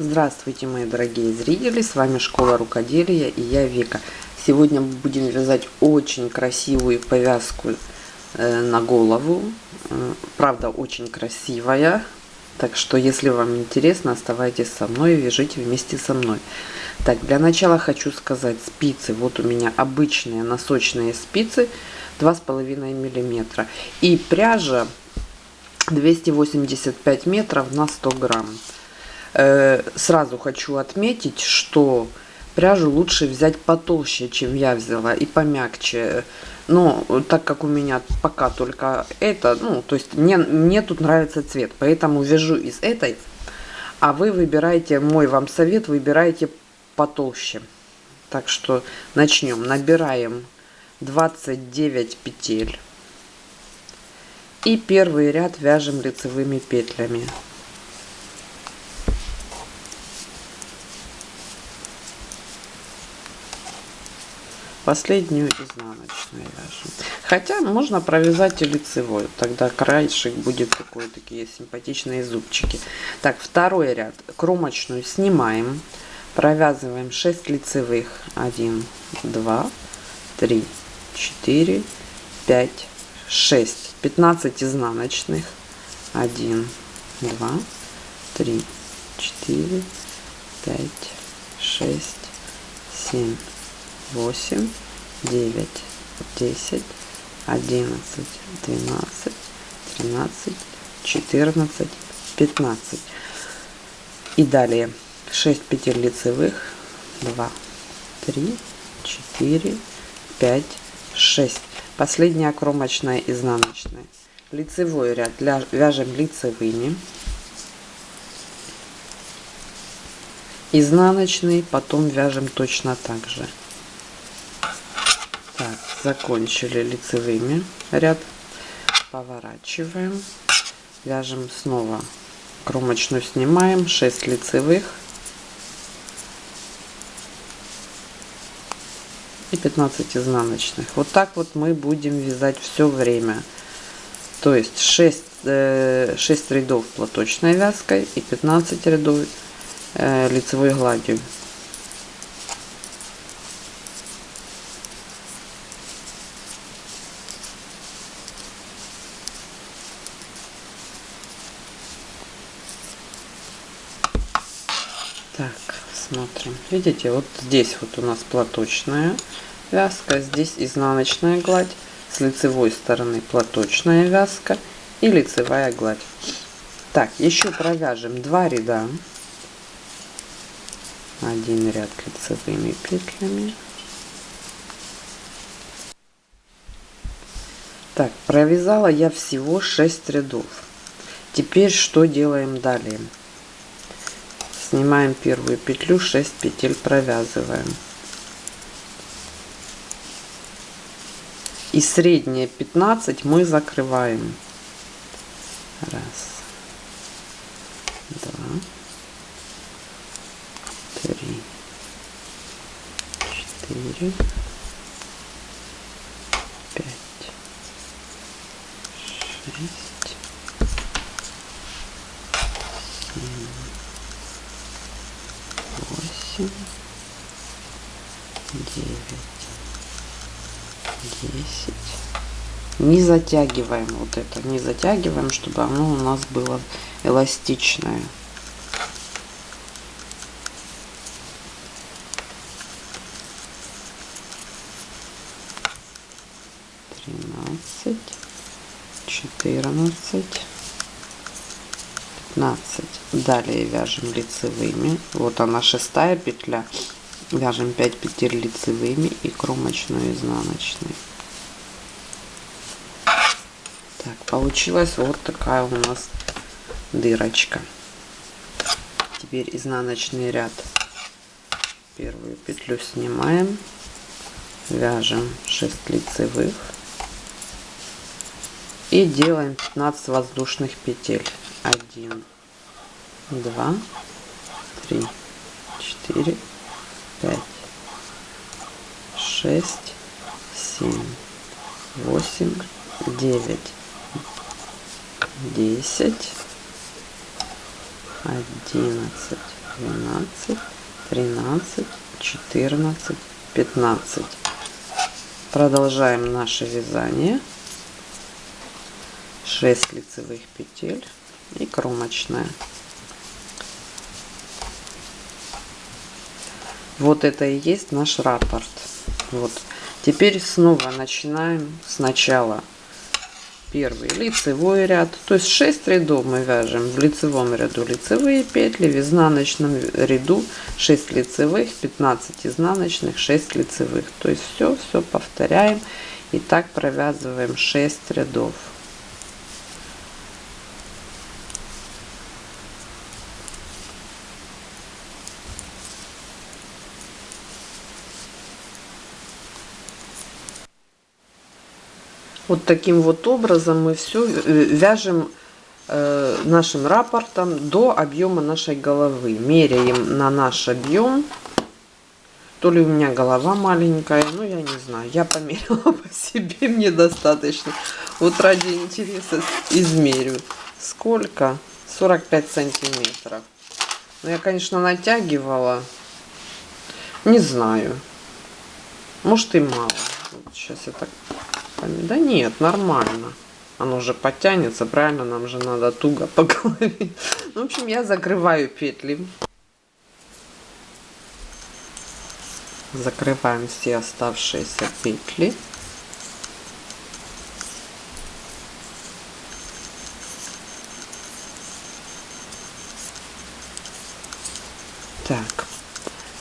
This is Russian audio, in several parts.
Здравствуйте, мои дорогие зрители! С вами Школа Рукоделия и я Вика. Сегодня мы будем вязать очень красивую повязку э, на голову. Э, правда, очень красивая. Так что, если вам интересно, оставайтесь со мной и вяжите вместе со мной. Так, для начала хочу сказать, спицы, вот у меня обычные носочные спицы 2,5 миллиметра. И пряжа 285 метров на 100 грамм. Э, сразу хочу отметить, что пряжу лучше взять потолще, чем я взяла, и помягче. Но так как у меня пока только это, ну, то есть мне, мне тут нравится цвет, поэтому вяжу из этой. А вы выбираете, мой вам совет, выбираете потолще. Так что начнем. Набираем 29 петель. И первый ряд вяжем лицевыми петлями. Последнюю изнаночную вяжем. Хотя можно провязать и лицевой, тогда краешек будет такой, такие симпатичные зубчики. Так, второй ряд. Кромочную снимаем, провязываем 6 лицевых. 1, 2, 3, 4, 5, 6. 15 изнаночных. 1, 2, 3, 4, 5, 6, 7, восемь, девять, десять, одиннадцать, двенадцать, тринадцать, четырнадцать, пятнадцать. И далее 6 петель лицевых, 2, 3, 4, 5, 6. Последняя кромочная изнаночная. Лицевой ряд вяжем лицевыми. Изнаночный потом вяжем точно так же закончили лицевыми. Ряд. Поворачиваем. Вяжем снова. Кромочную снимаем. 6 лицевых. И 15 изнаночных. Вот так вот мы будем вязать все время. То есть 6 6 э, рядов платочной вязкой и 15 рядов э, лицевой гладью Так, смотрим. Видите, вот здесь вот у нас платочная вязка, здесь изнаночная гладь, с лицевой стороны платочная вязка и лицевая гладь. Так, еще провяжем два ряда. Один ряд лицевыми петлями. Так, провязала я всего 6 рядов. Теперь что делаем далее? Снимаем первую петлю 6 петель провязываем. И средние 15 мы закрываем. Раз. Два. Три. Четыре. Пять. Шесть восемь, девять, десять. Не затягиваем вот это, не затягиваем, чтобы оно у нас было эластичное. Тринадцать, четырнадцать. 15 далее вяжем лицевыми. Вот она шестая петля. Вяжем 5 петель лицевыми и кромочную изнаночной. Так получилась вот такая у нас дырочка. Теперь изнаночный ряд. Первую петлю снимаем. Вяжем 6 лицевых. И делаем 15 воздушных петель один, два, три, четыре, пять, шесть, семь, восемь, девять, десять, одиннадцать, двенадцать, тринадцать, четырнадцать, пятнадцать. Продолжаем наше вязание. 6 лицевых петель и кромочная. Вот это и есть наш раппорт. Вот. Теперь снова начинаем сначала первый лицевой ряд. То есть 6 рядов мы вяжем. В лицевом ряду лицевые петли, в изнаночном ряду 6 лицевых, 15 изнаночных, 6 лицевых. То есть все, все повторяем. И так провязываем 6 рядов. Вот таким вот образом мы все вяжем э, нашим рапортом до объема нашей головы. Меряем на наш объем. То ли у меня голова маленькая, ну я не знаю. Я померила по себе, мне достаточно. Вот ради интереса измерю. Сколько? 45 сантиметров. Ну я, конечно, натягивала. Не знаю. Может и мало. Вот сейчас я так да нет, нормально. Оно уже подтянется, правильно? Нам же надо туго по голове. Ну, в общем, я закрываю петли. Закрываем все оставшиеся петли. Так,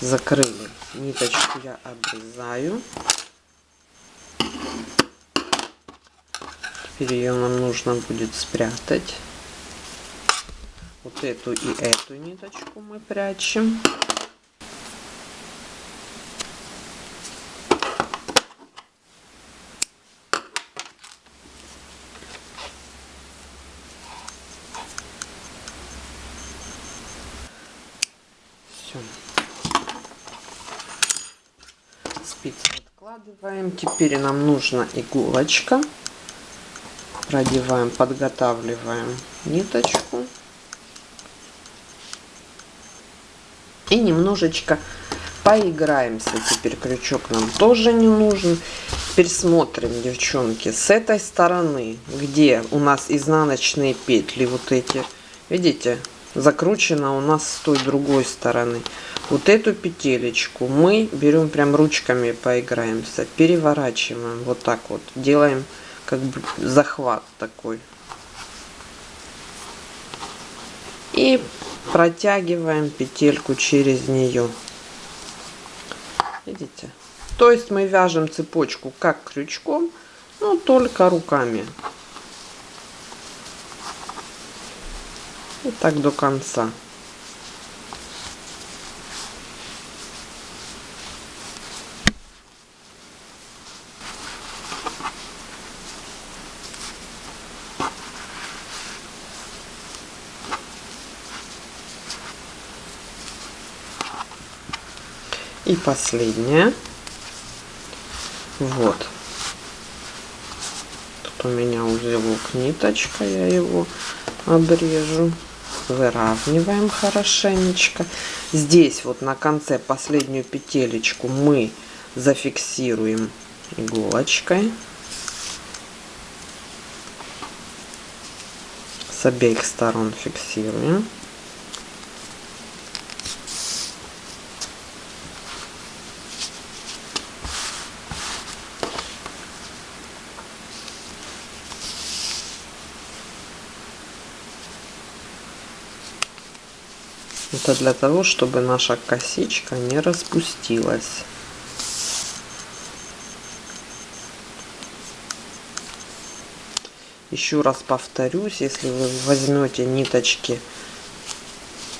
закрыли. Ниточку я обрезаю. Теперь ее нам нужно будет спрятать. Вот эту и эту ниточку мы прячем. Все. Спицы откладываем. Теперь нам нужна иголочка продеваем, подготавливаем ниточку. И немножечко поиграемся. Теперь крючок нам тоже не нужен. Теперь смотрим, девчонки, с этой стороны, где у нас изнаночные петли, вот эти, видите, закручено у нас с той другой стороны. Вот эту петелечку мы берем прям ручками поиграемся, переворачиваем вот так вот, делаем как бы захват такой. И протягиваем петельку через нее. Видите? То есть мы вяжем цепочку как крючком, но только руками. И так до конца. И последняя. Вот. Тут у меня узелок ниточка, я его обрежу. Выравниваем хорошенечко. Здесь вот на конце последнюю петелечку мы зафиксируем иголочкой. С обеих сторон фиксируем. Это для того, чтобы наша косичка не распустилась. Еще раз повторюсь, если вы возьмете ниточки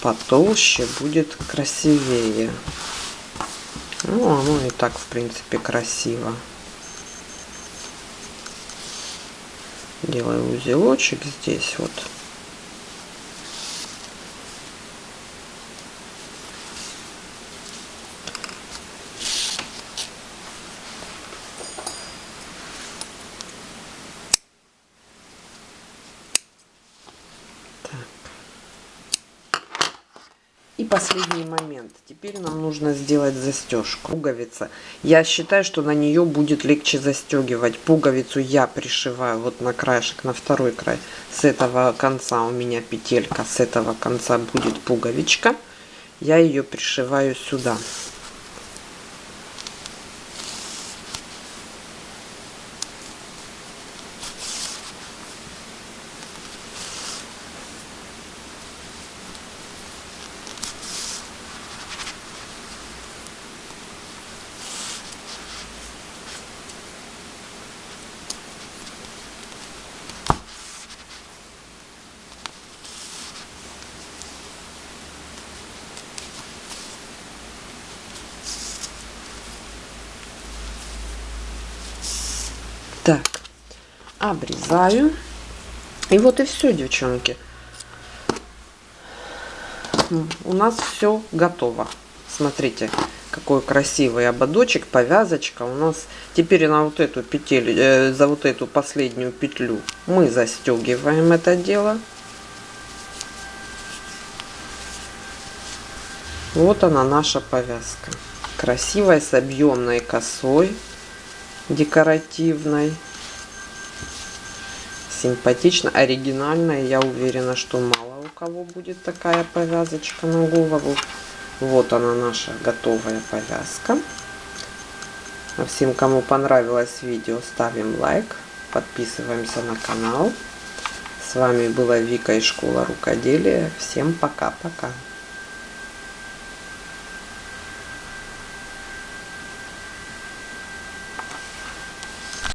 потолще, будет красивее. Ну, оно и так, в принципе, красиво. Делаю узелочек здесь вот. И последний момент. Теперь нам нужно сделать застежку. Пуговица. Я считаю, что на нее будет легче застегивать. Пуговицу я пришиваю вот на краешек, на второй край. С этого конца у меня петелька, с этого конца будет пуговичка. Я ее пришиваю сюда. Так, обрезаю. И вот и все, девчонки. У нас все готово. Смотрите, какой красивый ободочек, повязочка. У нас теперь на вот эту петель, э, за вот эту последнюю петлю мы застегиваем это дело. Вот она наша повязка. Красивая, с объемной косой декоративной. Симпатично, оригинальная. Я уверена, что мало у кого будет такая повязочка на голову. Вот она наша готовая повязка. А всем, кому понравилось видео, ставим лайк, подписываемся на канал. С вами была Вика из школы рукоделия. Всем пока-пока.